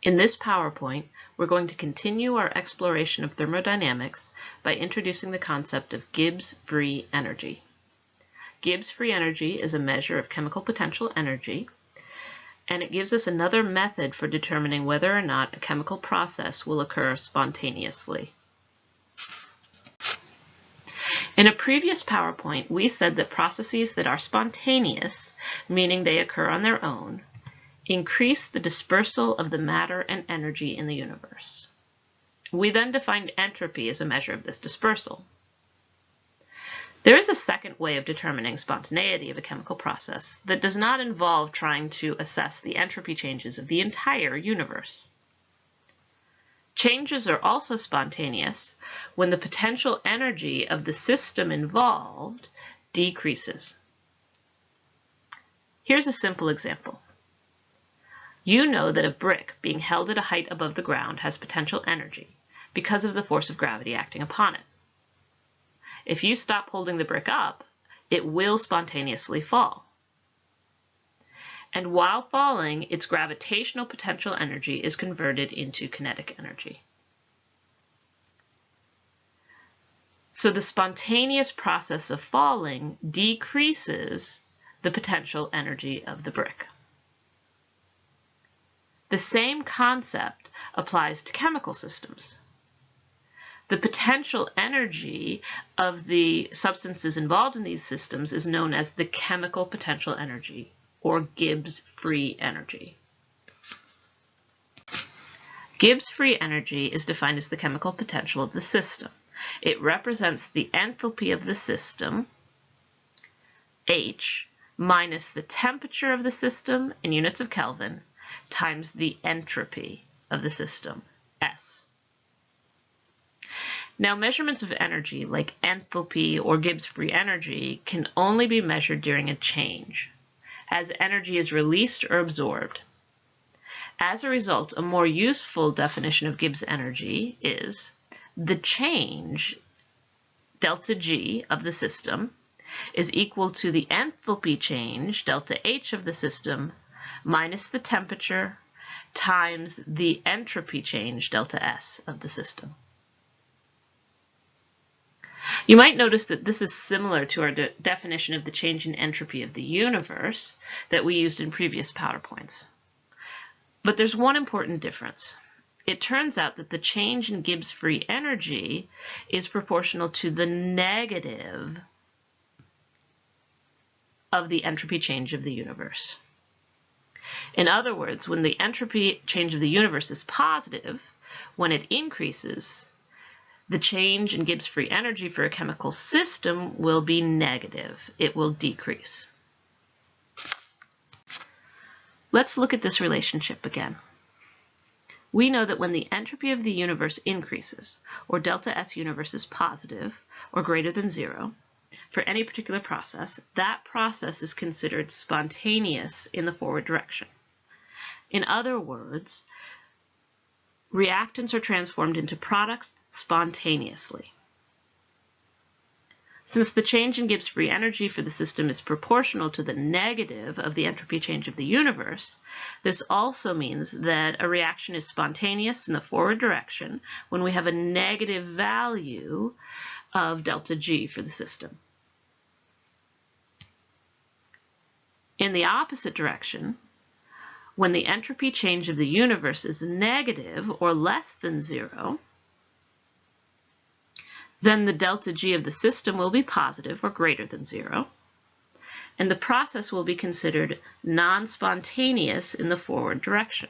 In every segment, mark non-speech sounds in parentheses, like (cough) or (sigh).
In this PowerPoint, we're going to continue our exploration of thermodynamics by introducing the concept of Gibbs free energy. Gibbs free energy is a measure of chemical potential energy, and it gives us another method for determining whether or not a chemical process will occur spontaneously. In a previous PowerPoint, we said that processes that are spontaneous, meaning they occur on their own, increase the dispersal of the matter and energy in the universe. We then defined entropy as a measure of this dispersal. There is a second way of determining spontaneity of a chemical process that does not involve trying to assess the entropy changes of the entire universe. Changes are also spontaneous when the potential energy of the system involved decreases. Here's a simple example. You know that a brick being held at a height above the ground has potential energy because of the force of gravity acting upon it. If you stop holding the brick up, it will spontaneously fall and while falling, its gravitational potential energy is converted into kinetic energy. So the spontaneous process of falling decreases the potential energy of the brick. The same concept applies to chemical systems. The potential energy of the substances involved in these systems is known as the chemical potential energy or Gibbs free energy. Gibbs free energy is defined as the chemical potential of the system. It represents the enthalpy of the system, H, minus the temperature of the system in units of Kelvin times the entropy of the system, S. Now, measurements of energy, like enthalpy or Gibbs free energy, can only be measured during a change as energy is released or absorbed. As a result, a more useful definition of Gibbs energy is the change, delta G, of the system is equal to the enthalpy change, delta H, of the system minus the temperature times the entropy change, delta S, of the system. You might notice that this is similar to our de definition of the change in entropy of the universe that we used in previous PowerPoints. But there's one important difference. It turns out that the change in Gibbs free energy is proportional to the negative of the entropy change of the universe. In other words, when the entropy change of the universe is positive, when it increases, the change in Gibbs free energy for a chemical system will be negative. It will decrease. Let's look at this relationship again. We know that when the entropy of the universe increases, or delta S universe is positive, or greater than zero, for any particular process, that process is considered spontaneous in the forward direction. In other words, reactants are transformed into products spontaneously. Since the change in Gibbs free energy for the system is proportional to the negative of the entropy change of the universe, this also means that a reaction is spontaneous in the forward direction when we have a negative value of delta G for the system. In the opposite direction, when the entropy change of the universe is negative or less than zero, then the delta G of the system will be positive or greater than zero, and the process will be considered non-spontaneous in the forward direction.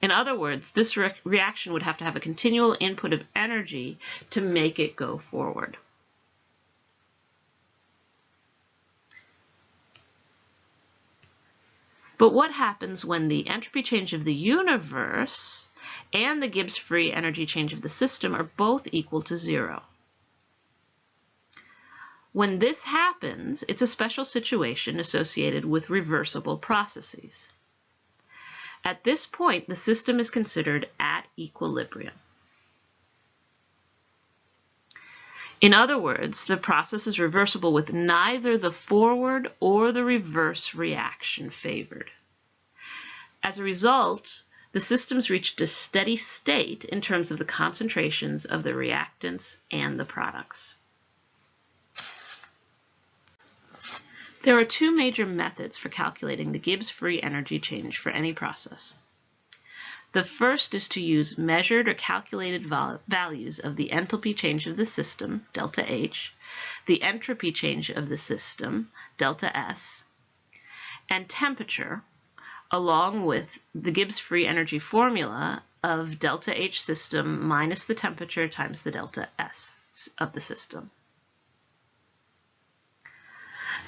In other words, this re reaction would have to have a continual input of energy to make it go forward. But what happens when the entropy change of the universe and the Gibbs free energy change of the system are both equal to zero? When this happens, it's a special situation associated with reversible processes. At this point, the system is considered at equilibrium. In other words, the process is reversible with neither the forward or the reverse reaction favored. As a result, the systems reached a steady state in terms of the concentrations of the reactants and the products. There are two major methods for calculating the Gibbs free energy change for any process. The first is to use measured or calculated values of the enthalpy change of the system, delta H, the entropy change of the system, delta S, and temperature, along with the Gibbs free energy formula of delta H system minus the temperature times the delta S of the system.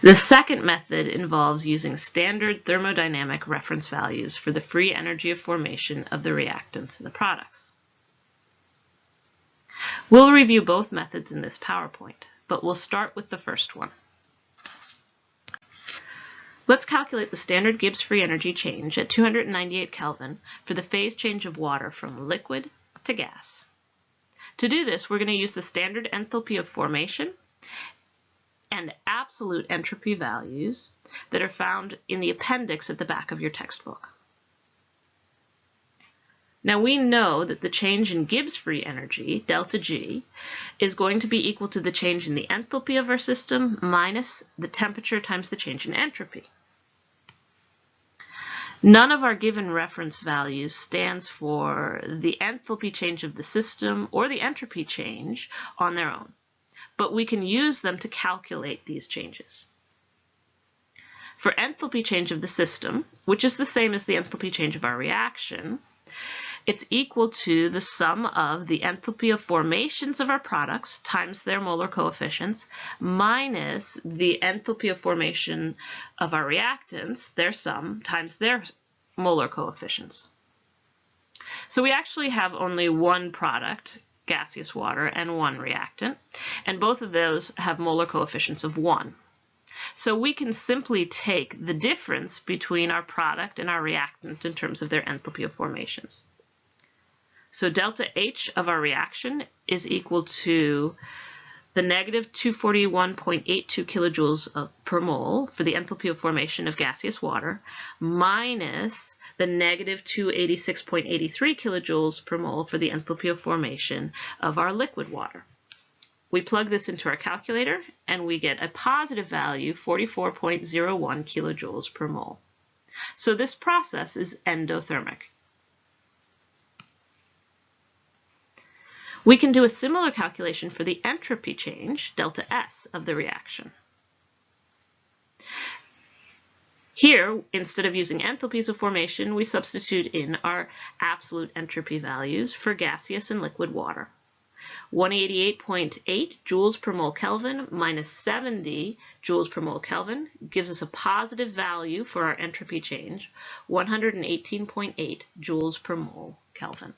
The second method involves using standard thermodynamic reference values for the free energy of formation of the reactants in the products. We'll review both methods in this PowerPoint, but we'll start with the first one. Let's calculate the standard Gibbs free energy change at 298 Kelvin for the phase change of water from liquid to gas. To do this, we're going to use the standard enthalpy of formation and absolute entropy values that are found in the appendix at the back of your textbook. Now we know that the change in Gibbs free energy, delta G, is going to be equal to the change in the enthalpy of our system minus the temperature times the change in entropy. None of our given reference values stands for the enthalpy change of the system or the entropy change on their own but we can use them to calculate these changes. For enthalpy change of the system, which is the same as the enthalpy change of our reaction, it's equal to the sum of the enthalpy of formations of our products times their molar coefficients minus the enthalpy of formation of our reactants, their sum, times their molar coefficients. So we actually have only one product gaseous water, and one reactant. And both of those have molar coefficients of 1. So we can simply take the difference between our product and our reactant in terms of their enthalpy of formations. So delta H of our reaction is equal to the negative 241.82 kilojoules per mole for the enthalpy of formation of gaseous water minus the negative 286.83 kilojoules per mole for the enthalpy of formation of our liquid water. We plug this into our calculator and we get a positive value, 44.01 kilojoules per mole. So this process is endothermic. We can do a similar calculation for the entropy change, delta S, of the reaction. Here, instead of using enthalpies of formation, we substitute in our absolute entropy values for gaseous and liquid water. 188.8 joules per mole Kelvin minus 70 joules per mole Kelvin gives us a positive value for our entropy change, 118.8 joules per mole Kelvin.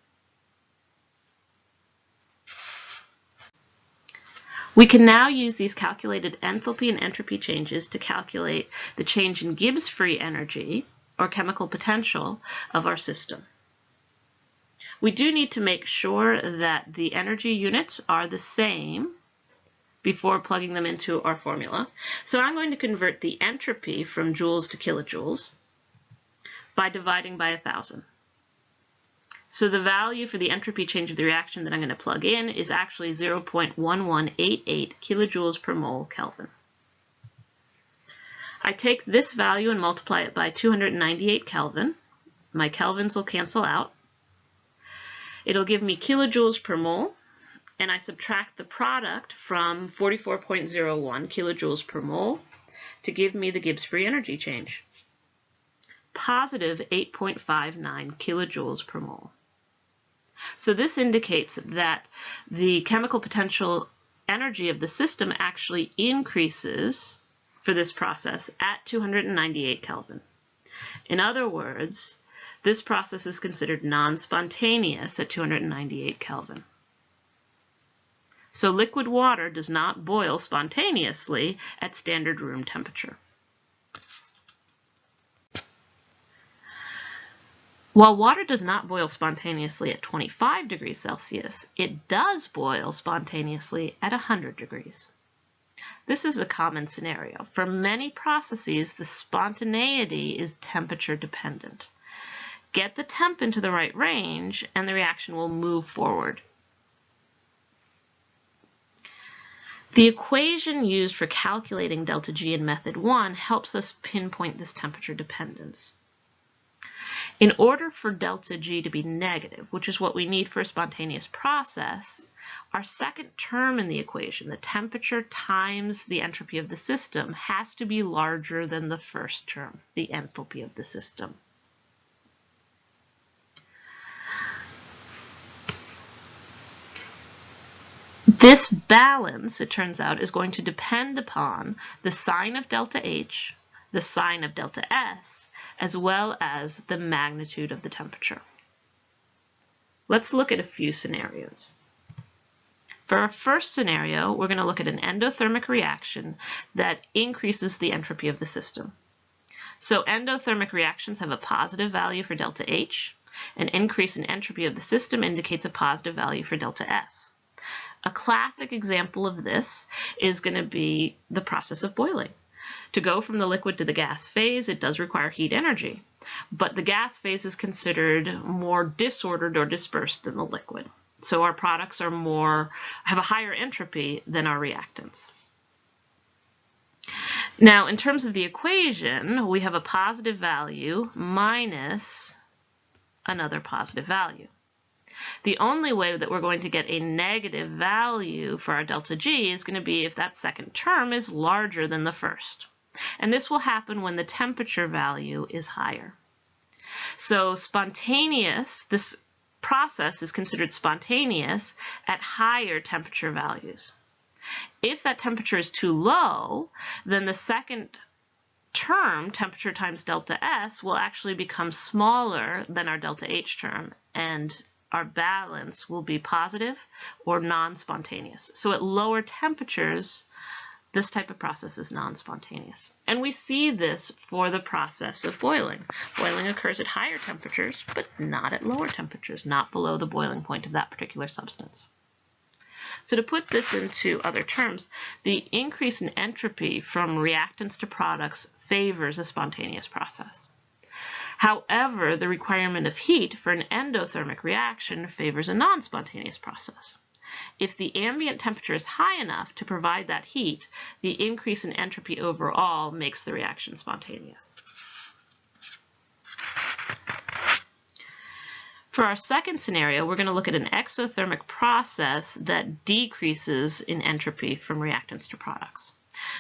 We can now use these calculated enthalpy and entropy changes to calculate the change in Gibbs free energy or chemical potential of our system. We do need to make sure that the energy units are the same before plugging them into our formula. So I'm going to convert the entropy from joules to kilojoules by dividing by 1,000. So the value for the entropy change of the reaction that I'm going to plug in is actually 0.1188 kilojoules per mole Kelvin. I take this value and multiply it by 298 Kelvin. My kelvins will cancel out. It'll give me kilojoules per mole, and I subtract the product from 44.01 kilojoules per mole to give me the Gibbs free energy change. Positive 8.59 kilojoules per mole. So this indicates that the chemical potential energy of the system actually increases for this process at 298 Kelvin. In other words, this process is considered non-spontaneous at 298 Kelvin. So liquid water does not boil spontaneously at standard room temperature. While water does not boil spontaneously at 25 degrees Celsius, it does boil spontaneously at 100 degrees. This is a common scenario. For many processes, the spontaneity is temperature dependent. get the temp into the right range, and the reaction will move forward. The equation used for calculating delta G in method 1 helps us pinpoint this temperature dependence. In order for delta G to be negative, which is what we need for a spontaneous process, our second term in the equation, the temperature times the entropy of the system, has to be larger than the first term, the enthalpy of the system. This balance, it turns out, is going to depend upon the sign of delta H, the sign of delta S, as well as the magnitude of the temperature. Let's look at a few scenarios. For our first scenario, we're going to look at an endothermic reaction that increases the entropy of the system. So endothermic reactions have a positive value for delta H. An increase in entropy of the system indicates a positive value for delta S. A classic example of this is going to be the process of boiling. To go from the liquid to the gas phase, it does require heat energy, but the gas phase is considered more disordered or dispersed than the liquid. So our products are more, have a higher entropy than our reactants. Now, in terms of the equation, we have a positive value minus another positive value. The only way that we're going to get a negative value for our delta G is going to be if that second term is larger than the first. And this will happen when the temperature value is higher. So spontaneous, this process is considered spontaneous at higher temperature values. If that temperature is too low, then the second term, temperature times delta S, will actually become smaller than our delta H term, and our balance will be positive or non-spontaneous. So at lower temperatures, this type of process is non-spontaneous. And we see this for the process of boiling. Boiling occurs at higher temperatures, but not at lower temperatures, not below the boiling point of that particular substance. So to put this into other terms, the increase in entropy from reactants to products favors a spontaneous process. However, the requirement of heat for an endothermic reaction favors a non-spontaneous process. If the ambient temperature is high enough to provide that heat, the increase in entropy overall makes the reaction spontaneous. For our second scenario, we're going to look at an exothermic process that decreases in entropy from reactants to products.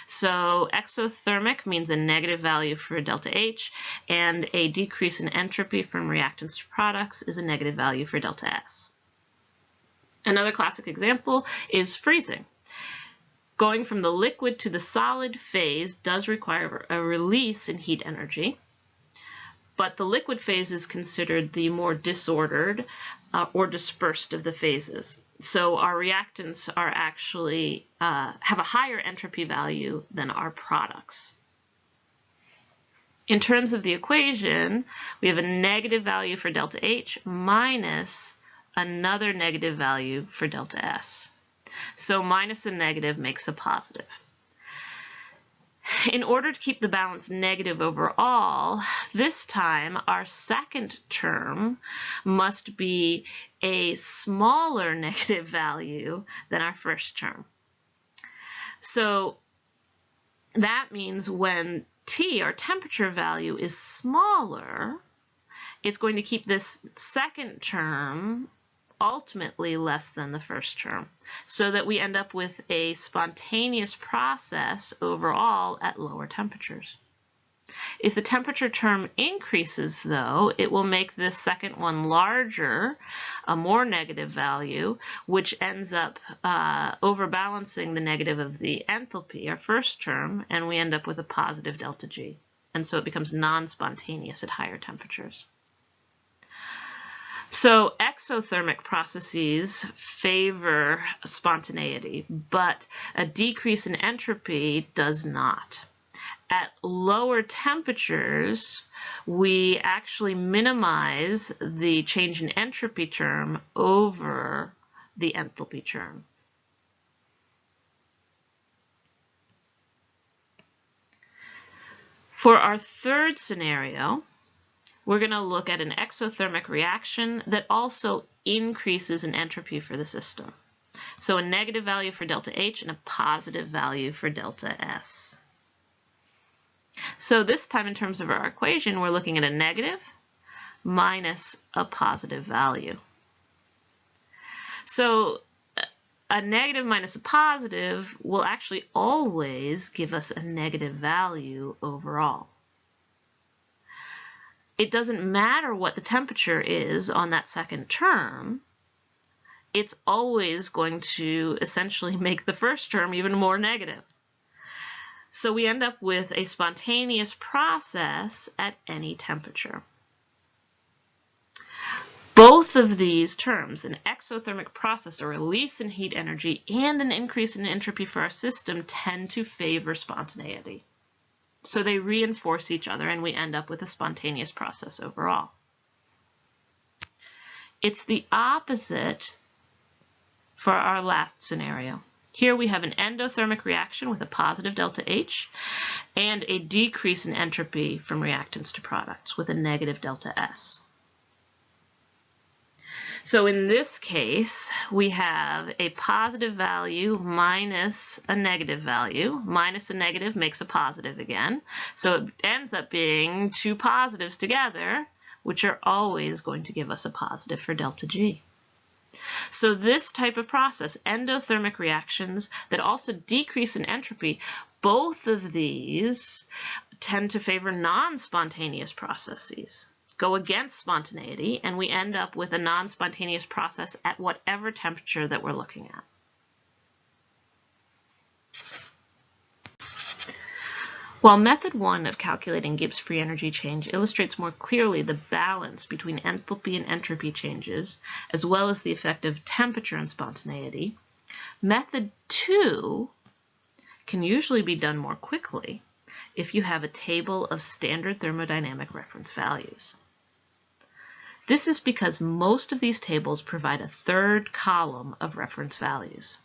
So exothermic means a negative value for delta H, and a decrease in entropy from reactants to products is a negative value for delta S. Another classic example is freezing. Going from the liquid to the solid phase does require a release in heat energy, but the liquid phase is considered the more disordered uh, or dispersed of the phases. So our reactants are actually uh, have a higher entropy value than our products. In terms of the equation, we have a negative value for delta H minus another negative value for delta S. So minus a negative makes a positive. In order to keep the balance negative overall, this time our second term must be a smaller (laughs) negative value than our first term. So that means when T, our temperature value, is smaller, it's going to keep this second term ultimately less than the first term, so that we end up with a spontaneous process overall at lower temperatures. If the temperature term increases, though, it will make this second one larger, a more negative value, which ends up uh, overbalancing the negative of the enthalpy, our first term, and we end up with a positive delta G. And so it becomes non-spontaneous at higher temperatures. So exothermic processes favor spontaneity, but a decrease in entropy does not. At lower temperatures, we actually minimize the change in entropy term over the enthalpy term. For our third scenario, we're going to look at an exothermic reaction that also increases in entropy for the system. So a negative value for delta H and a positive value for delta S. So this time in terms of our equation, we're looking at a negative minus a positive value. So a negative minus a positive will actually always give us a negative value overall. It doesn't matter what the temperature is on that second term, it's always going to essentially (laughs) make the first term even more negative. So we end up with a spontaneous process at any temperature. Both of these terms, an exothermic process, a release in heat energy, and an increase in entropy for our system, tend to favor spontaneity. So they reinforce each other and we end up with a spontaneous process overall. It's the opposite for our last scenario. Here we have an endothermic reaction with a positive delta H and a decrease in entropy from reactants to products with a negative delta S. So in this case, we have a positive value minus a negative value. Minus a negative makes a positive again. So it ends up being two positives together, which are always going to give us a positive for delta G. So this type of process, endothermic reactions that also decrease in entropy, both of these tend to favor non-spontaneous processes go against spontaneity, and we end up with a non-spontaneous process at whatever temperature that we're looking at. While method one of calculating Gibbs free energy change illustrates more clearly the balance between enthalpy and entropy changes, as well as the effect of temperature and spontaneity, method two can usually be done more quickly if you have a table of standard thermodynamic reference values. This is because most of these tables provide a third column of reference values.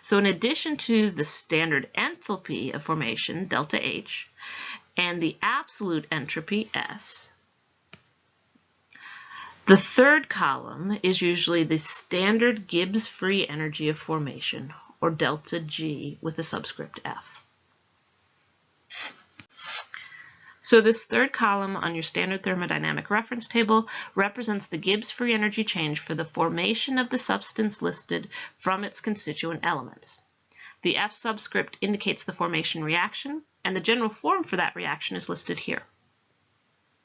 So in addition to the standard enthalpy of formation, delta H, and the absolute entropy, S, the third column is usually the standard Gibbs free energy of formation, or delta G with a subscript F. So this third column on your standard thermodynamic reference table represents the Gibbs free energy change for the formation of the substance listed from its constituent elements. The F subscript indicates the formation reaction, and the general form for that reaction is listed here.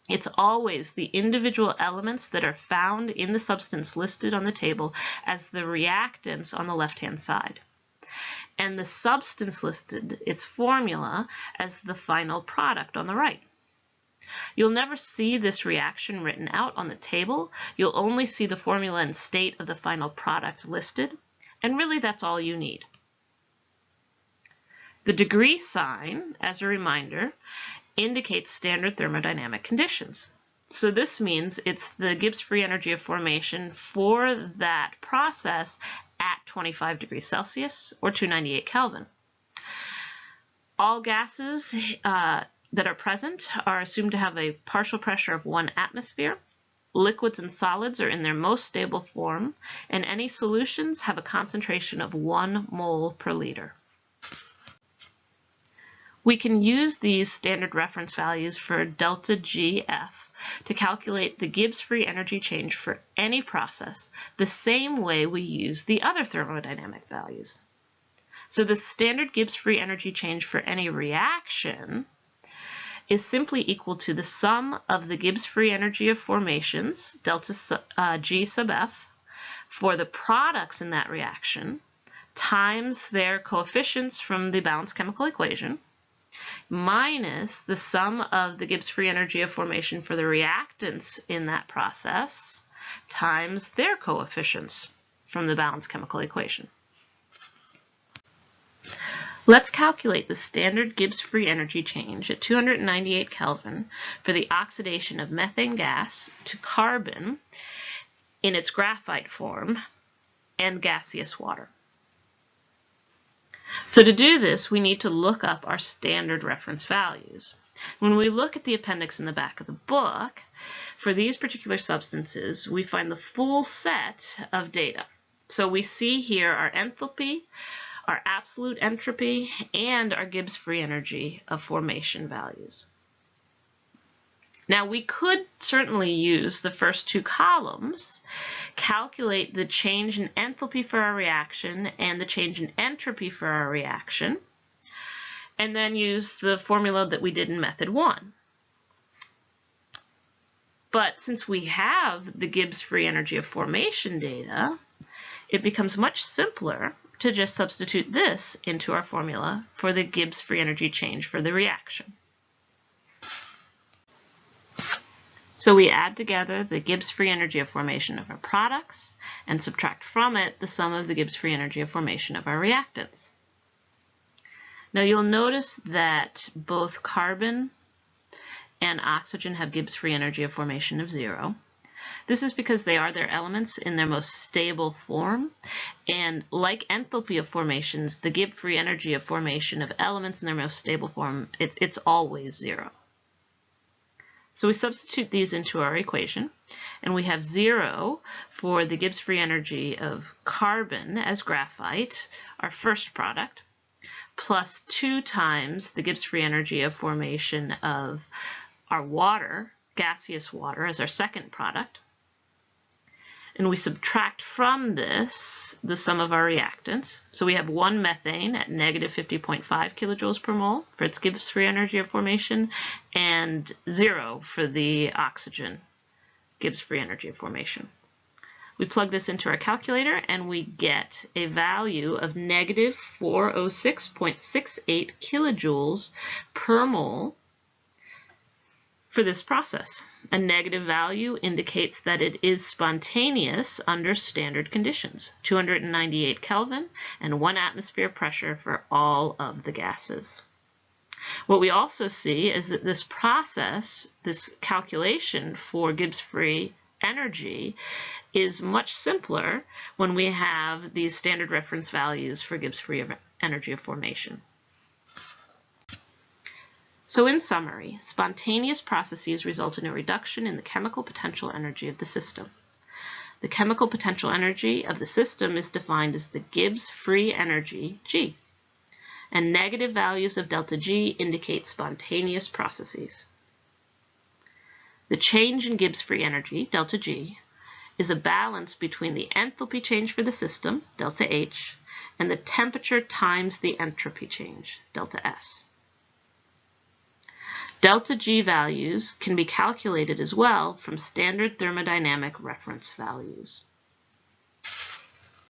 It's always the individual elements that are found in the substance listed on the table as the reactants on the left-hand side. And the substance listed, its formula, as the final product on the right. You'll never see this reaction written out on the table. You'll only see the formula and state of the final product listed. And really, that's all you need. The degree sign, as a reminder, indicates standard thermodynamic conditions. So this means it's the Gibbs free energy of formation for that process at 25 degrees Celsius or 298 Kelvin. All gases uh, that are present are assumed to have a partial pressure of one atmosphere. Liquids and solids are in their most stable form, and any solutions have a concentration of one mole per liter. We can use these standard reference values for delta GF to calculate the Gibbs free energy change for any process the same way we use the other thermodynamic values. So the standard Gibbs free energy change for any reaction is simply equal to the sum of the Gibbs free energy of formations, delta uh, G sub F, for the products in that reaction, times their coefficients from the balanced chemical equation, minus the sum of the Gibbs free energy of formation for the reactants in that process, times their coefficients from the balanced chemical equation. Let's calculate the standard Gibbs free energy change at 298 Kelvin for the oxidation of methane gas to carbon in its graphite form and gaseous water. So to do this, we need to look up our standard reference values. When we look at the appendix in the back of the book, for these particular substances, we find the full set of data. So we see here our enthalpy, our absolute entropy, and our Gibbs free energy of formation values. Now we could certainly use the first two columns, calculate the change in enthalpy for our reaction and the change in entropy for our reaction, and then use the formula that we did in method one. But since we have the Gibbs free energy of formation data, it becomes much simpler to just substitute this into our formula for the Gibbs free energy change for the reaction. So we add together the Gibbs free energy of formation of our products and subtract from it the sum of the Gibbs free energy of formation of our reactants. Now you'll notice that both carbon and oxygen have Gibbs free energy of formation of zero. This is because they are their elements in their most stable form. And like enthalpy of formations, the Gibbs free energy of formation of elements in their most stable form, it's, it's always zero. So we substitute these into our equation, and we have 0 for the Gibbs free energy of carbon as graphite, our first product, plus 2 times the Gibbs free energy of formation of our water, gaseous water, as our second product, and we subtract from this the sum of our reactants. So we have one methane at negative 50.5 kilojoules per mole for its Gibbs free energy of formation and zero for the oxygen Gibbs free energy of formation. We plug this into our calculator and we get a value of negative 406.68 kilojoules per mole for this process. A negative value indicates that it is spontaneous under standard conditions, 298 Kelvin and one atmosphere pressure for all of the gases. What we also see is that this process, this calculation for Gibbs-free energy is much simpler when we have these standard reference values for Gibbs-free energy of formation. So in summary, spontaneous processes result in a reduction in the chemical potential energy of the system. The chemical potential energy of the system is defined as the Gibbs free energy, G, and negative values of delta G indicate spontaneous processes. The change in Gibbs free energy, delta G, is a balance between the enthalpy change for the system, delta H, and the temperature times the entropy change, delta S. Delta G values can be calculated as well from standard thermodynamic reference values.